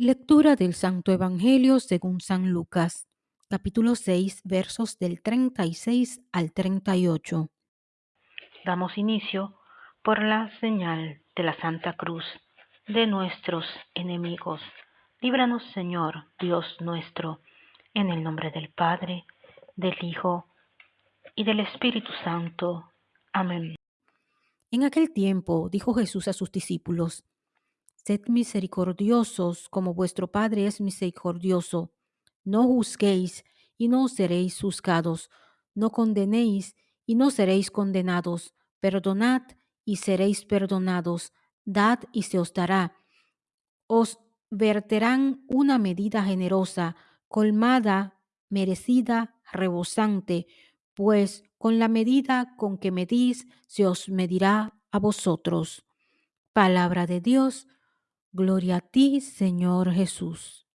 Lectura del Santo Evangelio según San Lucas, capítulo 6, versos del 36 al 38. Damos inicio por la señal de la Santa Cruz de nuestros enemigos. Líbranos, Señor, Dios nuestro, en el nombre del Padre, del Hijo y del Espíritu Santo. Amén. En aquel tiempo dijo Jesús a sus discípulos, Sed misericordiosos como vuestro Padre es misericordioso. No juzguéis y no seréis juzgados. No condenéis y no seréis condenados. Perdonad y seréis perdonados. Dad y se os dará. Os verterán una medida generosa, colmada, merecida, rebosante, pues con la medida con que medís se os medirá a vosotros. Palabra de Dios Gloria a ti, Señor Jesús.